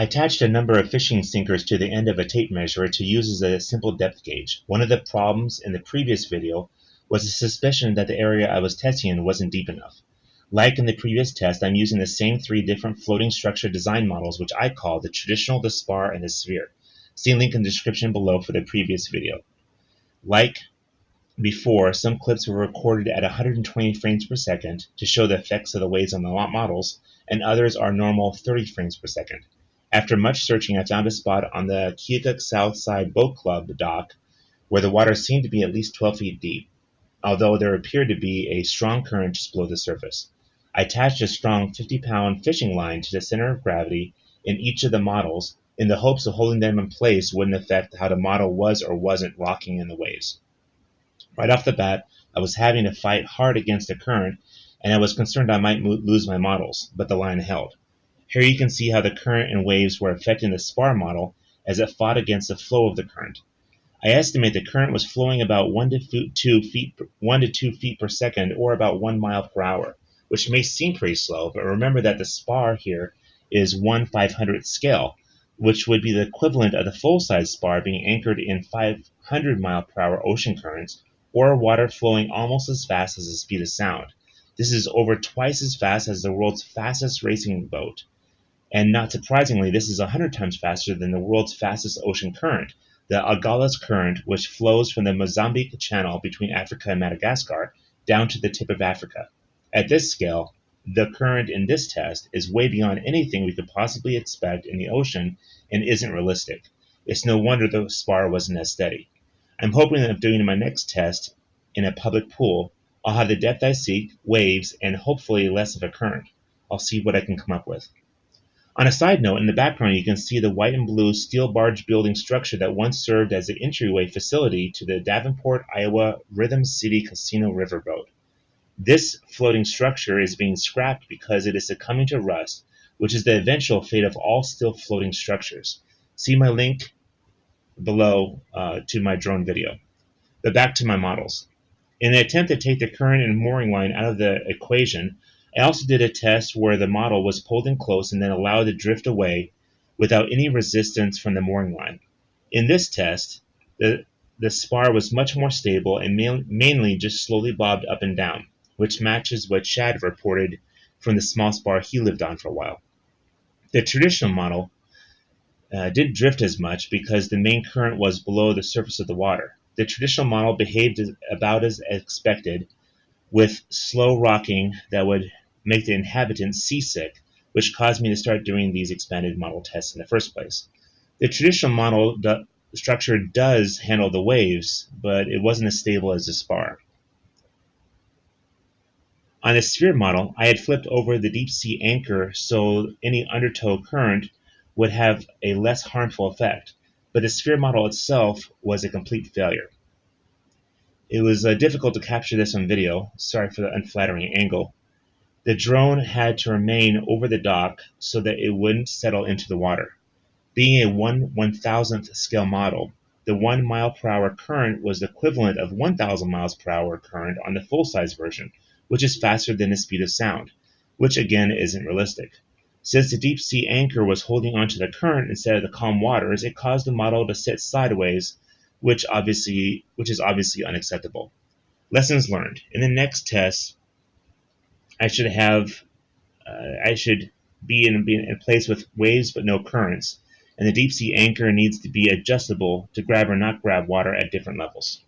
I attached a number of fishing sinkers to the end of a tape measure to use as a simple depth gauge. One of the problems in the previous video was a suspicion that the area I was testing in wasn't deep enough. Like in the previous test, I'm using the same three different floating structure design models, which I call the traditional, the spar, and the sphere. See link in the description below for the previous video. Like before, some clips were recorded at 120 frames per second to show the effects of the waves on the models, and others are normal 30 frames per second. After much searching, I found a spot on the Keokuk South Side Boat Club dock where the water seemed to be at least 12 feet deep, although there appeared to be a strong current just below the surface. I attached a strong 50 pound fishing line to the center of gravity in each of the models in the hopes of holding them in place wouldn't affect how the model was or wasn't rocking in the waves. Right off the bat, I was having to fight hard against the current, and I was concerned I might lose my models, but the line held. Here you can see how the current and waves were affecting the spar model as it fought against the flow of the current. I estimate the current was flowing about 1 to 2 feet, 1 to 2 feet per second, or about 1 mile per hour, which may seem pretty slow, but remember that the spar here is 1 500th scale, which would be the equivalent of the full-size spar being anchored in 500 mile per hour ocean currents or water flowing almost as fast as the speed of sound. This is over twice as fast as the world's fastest racing boat. And not surprisingly, this is 100 times faster than the world's fastest ocean current, the Agulhas Current, which flows from the Mozambique Channel between Africa and Madagascar down to the tip of Africa. At this scale, the current in this test is way beyond anything we could possibly expect in the ocean and isn't realistic. It's no wonder the spar wasn't as steady. I'm hoping that if doing my next test in a public pool, I'll have the depth I seek, waves, and hopefully less of a current. I'll see what I can come up with. On a side note, in the background you can see the white and blue steel barge building structure that once served as the entryway facility to the Davenport, Iowa Rhythm City Casino riverboat. This floating structure is being scrapped because it is succumbing to rust, which is the eventual fate of all still floating structures. See my link below uh, to my drone video. But back to my models. In an attempt to take the current and mooring line out of the equation, I also did a test where the model was pulled in close and then allowed to drift away without any resistance from the mooring line. In this test, the, the spar was much more stable and ma mainly just slowly bobbed up and down, which matches what Chad reported from the small spar he lived on for a while. The traditional model uh, didn't drift as much because the main current was below the surface of the water. The traditional model behaved as, about as expected, with slow rocking that would make the inhabitants seasick, which caused me to start doing these expanded model tests in the first place. The traditional model structure does handle the waves, but it wasn't as stable as the spar. On the sphere model, I had flipped over the deep sea anchor so any undertow current would have a less harmful effect, but the sphere model itself was a complete failure. It was uh, difficult to capture this on video, sorry for the unflattering angle. The drone had to remain over the dock so that it wouldn't settle into the water. Being a 1 1000th scale model, the 1 mile per hour current was the equivalent of 1000 miles per hour current on the full size version, which is faster than the speed of sound, which again isn't realistic. Since the deep sea anchor was holding onto the current instead of the calm waters, it caused the model to sit sideways, which obviously which is obviously unacceptable. Lessons learned. In the next test, I should have uh, I should be in, be in place with waves but no currents, and the deep sea anchor needs to be adjustable to grab or not grab water at different levels.